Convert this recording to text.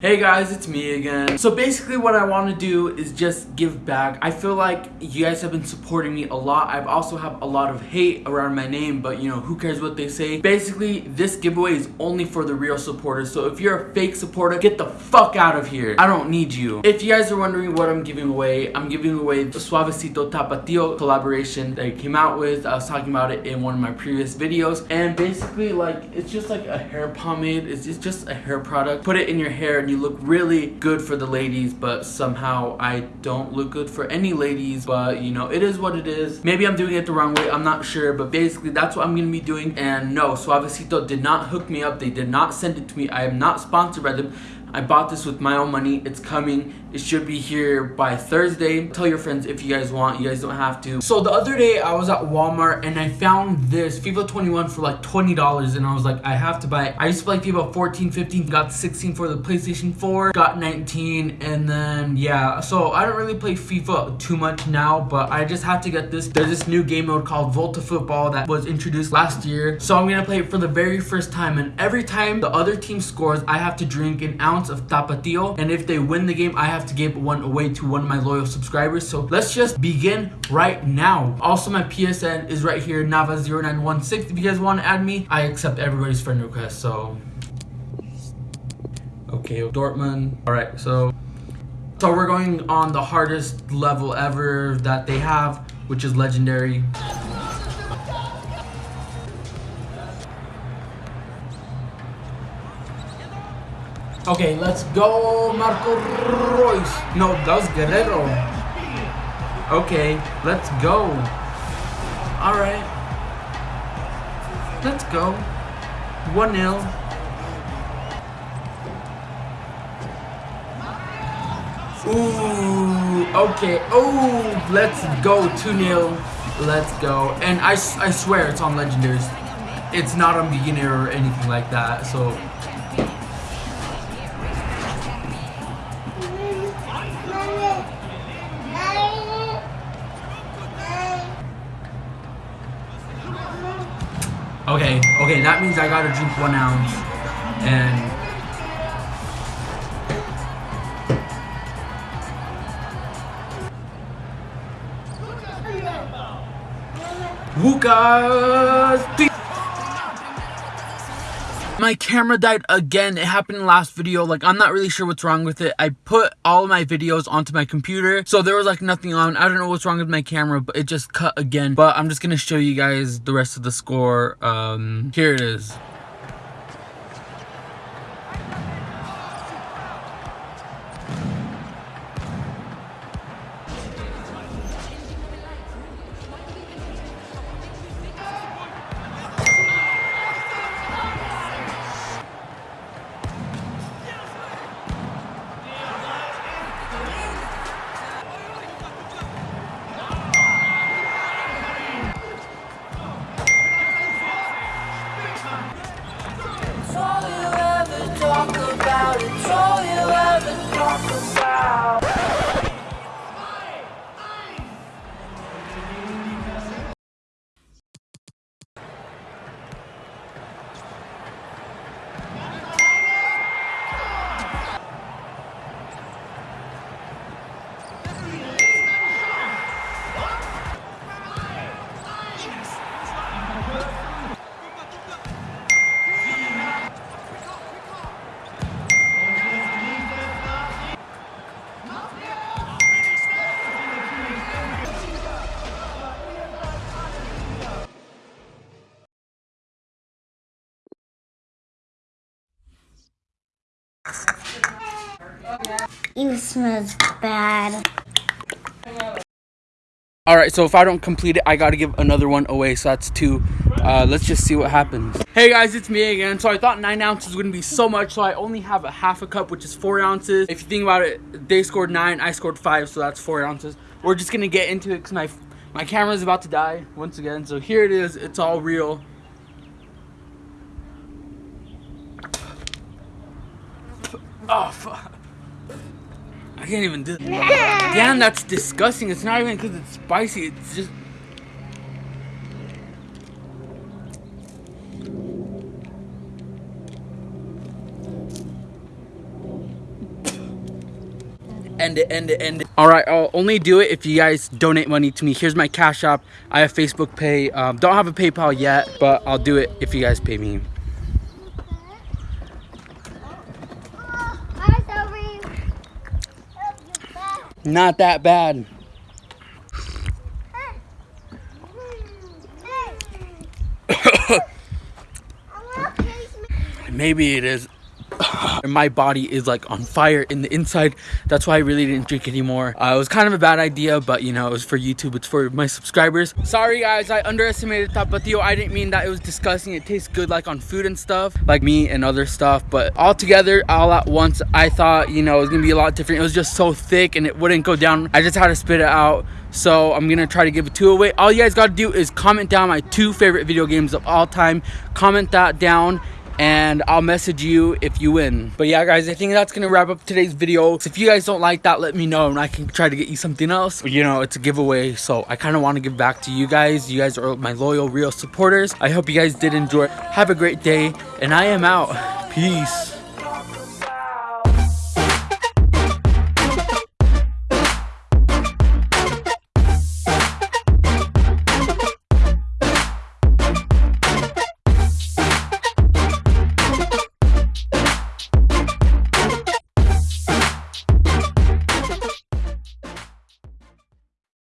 Hey guys, it's me again. So basically what I want to do is just give back. I feel like you guys have been supporting me a lot. I've also have a lot of hate around my name, but you know, who cares what they say. Basically, this giveaway is only for the real supporters. So if you're a fake supporter, get the fuck out of here. I don't need you. If you guys are wondering what I'm giving away, I'm giving away the Suavecito Tapatio collaboration that I came out with. I was talking about it in one of my previous videos. And basically like, it's just like a hair pomade. It's just a hair product. Put it in your hair you look really good for the ladies, but somehow I don't look good for any ladies. But you know, it is what it is. Maybe I'm doing it the wrong way, I'm not sure. But basically, that's what I'm gonna be doing. And no, Suavecito did not hook me up. They did not send it to me. I am not sponsored by them. I bought this with my own money. It's coming. It should be here by Thursday. Tell your friends if you guys want. You guys don't have to. So the other day I was at Walmart and I found this FIFA 21 for like $20 and I was like, I have to buy it. I used to play FIFA 14, 15, got 16 for the PlayStation 4, got 19 and then yeah. So I don't really play FIFA too much now, but I just had to get this. There's this new game mode called Volta Football that was introduced last year. So I'm gonna play it for the very first time and every time the other team scores, I have to drink an ounce of Tapatio. And if they win the game, I have to give one away to one of my loyal subscribers. So let's just begin right now. Also, my PSN is right here, Nava0916. If you guys want to add me, I accept everybody's friend request. So, okay, Dortmund. All right, so, so we're going on the hardest level ever that they have, which is legendary. Okay, let's go, Marco Reus. No, that was Guerrero. Okay, let's go. All right. Let's go. 1-0. Ooh, okay. Oh, let's go. 2-0. Let's go. And I, I swear it's on Legendaries. It's not on beginner or anything like that, so Okay, okay, that means I gotta drink one ounce. And... Lucas! My camera died again. It happened in last video. Like, I'm not really sure what's wrong with it. I put all my videos onto my computer. So there was like nothing on. I don't know what's wrong with my camera, but it just cut again. But I'm just to show you guys the rest of the score. Um, here it is. It smells bad. Alright, so if I don't complete it, I gotta give another one away, so that's two. Uh, let's just see what happens. Hey guys, it's me again. So I thought 9 ounces wouldn't be so much, so I only have a half a cup, which is 4 ounces. If you think about it, they scored 9, I scored 5, so that's 4 ounces. We're just gonna get into it because my, my camera is about to die once again. So here it is, it's all real. Oh, fuck. I can't even do that. Damn, that's disgusting. It's not even because it's spicy. It's just... End it, end it, end it. All right, I'll only do it if you guys donate money to me. Here's my Cash App. I have Facebook Pay. Um, don't have a PayPal yet, but I'll do it if you guys pay me. Not that bad. Maybe it is. My body is like on fire in the inside. That's why I really didn't drink anymore. Uh, it was kind of a bad idea, but you know, it was for YouTube. It's for my subscribers. Sorry guys, I underestimated Tapatio. I didn't mean that it was disgusting. It tastes good like on food and stuff, like meat and other stuff. But all together, all at once, I thought, you know, it was gonna be a lot different. It was just so thick and it wouldn't go down. I just had to spit it out. So I'm gonna try to give it two away. All you guys gotta do is comment down my two favorite video games of all time. Comment that down and I'll message you if you win. But yeah, guys, I think that's gonna wrap up today's video. So if you guys don't like that, let me know and I can try to get you something else. You know, it's a giveaway, so I kind of want to give back to you guys. You guys are my loyal, real supporters. I hope you guys did enjoy. Have a great day, and I am out. Peace.